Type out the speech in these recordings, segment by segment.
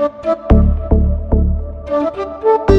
Thank you.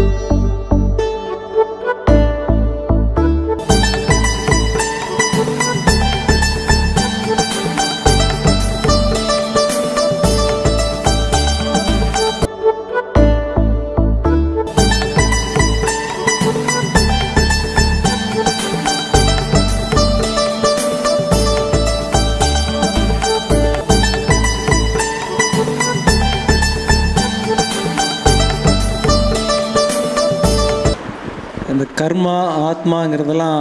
இந்த கர்மா ஆத்மாங்கிறதெல்லாம்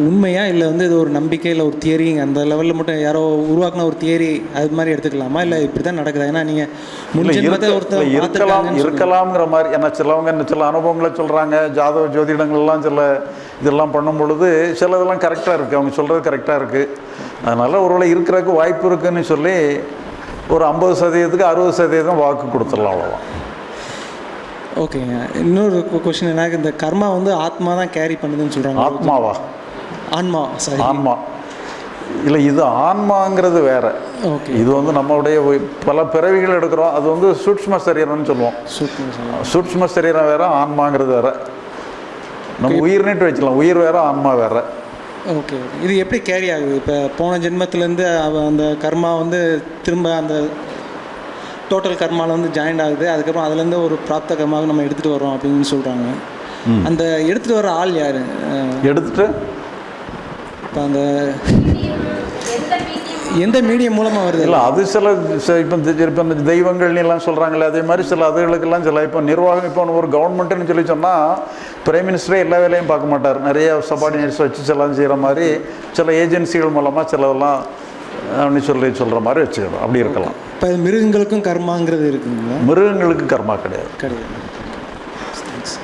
உண்மையா? இல்லை வந்து இது ஒரு நம்பிக்கை இல்லை ஒரு தியரி அந்த லெவலில் மட்டும் யாரோ உருவாக்குன ஒரு தியரி அது மாதிரி எடுத்துக்கலாமா? இல்லை இப்படி தான் நடக்குதா? ஏன்னா நீங்கள் ஒருத்தர் இருக்கலாம். இருக்கலாம்ங்கிற மாதிரி ஏன்னா சிலவங்க சில அனுபவங்களை சொல்கிறாங்க ஜாதக ஜோதிடங்கள்லாம் சில இதெல்லாம் பண்ணும் பொழுது சில இதெல்லாம் கரெக்டாக இருக்குது அவங்க சொல்கிறது கரெக்டாக இருக்குது அதனால் ஒருவேளை இருக்கிறதுக்கு வாய்ப்பு இருக்குன்னு சொல்லி ஒரு ஐம்பது சதவீதத்துக்கு அறுபது சதவீதம் வாக்கு கொடுத்துடலாம் அவ்வளோதான் ஓகேங்க இன்னொரு கொஷின் என்ன இந்த கர்மா வந்து ஆத்மா தான் கேரி பண்ணுதுன்னு சொல்கிறாங்க ஆத்மாவா? ஆன்மா சாரி ஆன்மா. இல்லை இது ஆன்மாங்கிறது வேற. ஓகே இது வந்து நம்மளுடைய பல பிறவிகள் எடுக்கிறோம். அது வந்து சூட்ச்ம சரீரம்னு சொல்லுவோம். சூட்ச்ம சரீரம். வேற ஆன்மாங்கிறது வேற. நம்ம உயிர்னிட்டு வச்சுக்கலாம். உயிர் வேற ஆன்மா வேற. ஓகே இது எப்படி கேரி ஆகுது? இப்போ போன ஜென்மத்திலேருந்து அந்த கர்மா வந்து திரும்ப அந்த டோட்டல் கர்மாவில் வந்து ஜாயிண்ட் ஆகுது. அதுக்கப்புறம் அதுலேருந்து ஒரு பிராப்த கர்மாவை நம்ம எடுத்துகிட்டு வரோம் அப்படின்னு சொல்கிறாங்க அந்த எடுத்துகிட்டு வர ஆள் யார்? எடுத்துட்டு? இப்போ அந்த எந்த மீடியம் மூலமாக வருது? இல்லை அது சில இப்போ இப்போ இந்த தெய்வங்கள்னு எல்லாம் சொல்கிறாங்களே அதே மாதிரி சில அதுகளுக்கெல்லாம் சில இப்போ நிர்வாகம் இப்போ ஒரு கவர்மெண்ட்டுன்னு சொல்லி சொன்னால் பிரைம் மினிஸ்டரே எல்லா வேலையும் பார்க்க மாட்டார். நிறைய சபார்டினேட்ஸ் வச்சு சிலம் செய்கிற மாதிரி சில ஏஜென்சிகள் மூலமாக சிலதெல்லாம் அப்படின்னு சொல்லி சொல்கிற மாதிரி வச்சுக்கணும். அப்படி இருக்கலாம். இப்போ மிருகங்களுக்கும் கர்மாங்கிறது இருக்குங்களா? மிருகங்களுக்கும் கர்மா கிடையாது. கிடையாது. தேங்க்ஸ்